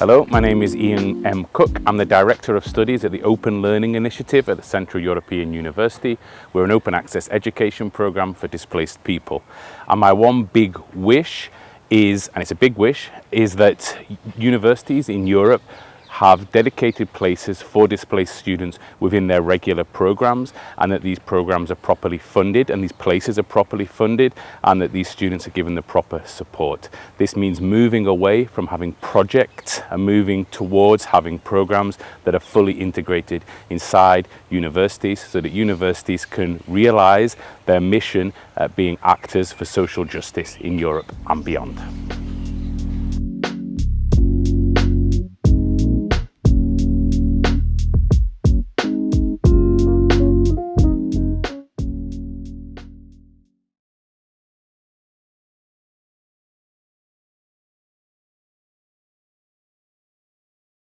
Hello, my name is Ian M. Cook. I'm the Director of Studies at the Open Learning Initiative at the Central European University. We're an open access education program for displaced people. And my one big wish is, and it's a big wish, is that universities in Europe have dedicated places for displaced students within their regular programs and that these programs are properly funded and these places are properly funded and that these students are given the proper support. This means moving away from having projects and moving towards having programs that are fully integrated inside universities so that universities can realize their mission at being actors for social justice in Europe and beyond.